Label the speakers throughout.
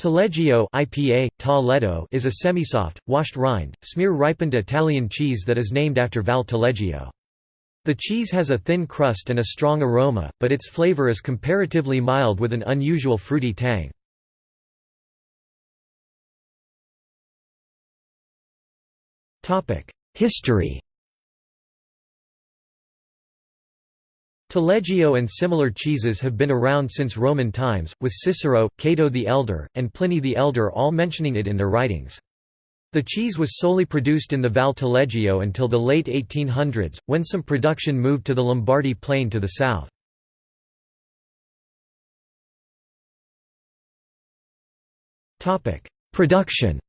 Speaker 1: Taleggio IPA, Taledo is a semi-soft, washed rind, smear-ripened Italian cheese that is named after Val Taleggio. The cheese has a thin crust and a strong aroma, but its flavor is comparatively mild with an unusual fruity tang. History Taleggio and similar cheeses have been around since Roman times, with Cicero, Cato the Elder, and Pliny the Elder all mentioning it in their writings. The cheese was solely produced in the Val Taleggio until the late 1800s, when some production moved to the Lombardy plain to the south. Production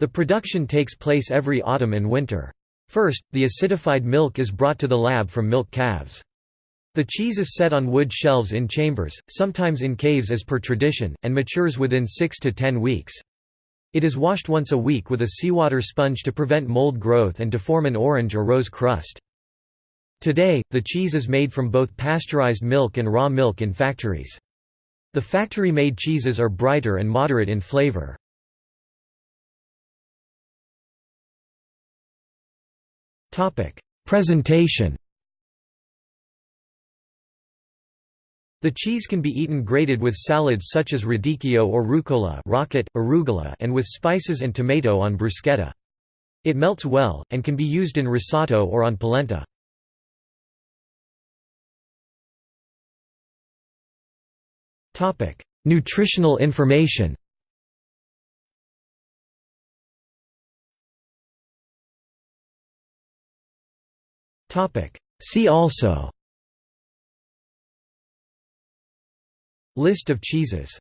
Speaker 1: The production takes place every autumn and winter. First, the acidified milk is brought to the lab from milk calves. The cheese is set on wood shelves in chambers, sometimes in caves as per tradition, and matures within 6 to 10 weeks. It is washed once a week with a seawater sponge to prevent mold growth and to form an orange or rose crust. Today, the cheese is made from both pasteurized milk and raw milk in factories. The factory-made cheeses are brighter and moderate in flavor. Topic: Presentation. The cheese can be eaten grated with salads such as radicchio or rucola, rocket, arugula, and with spices and tomato on bruschetta. It melts well and can be used in risotto or on polenta. Topic: Nutritional information. See also. List of cheeses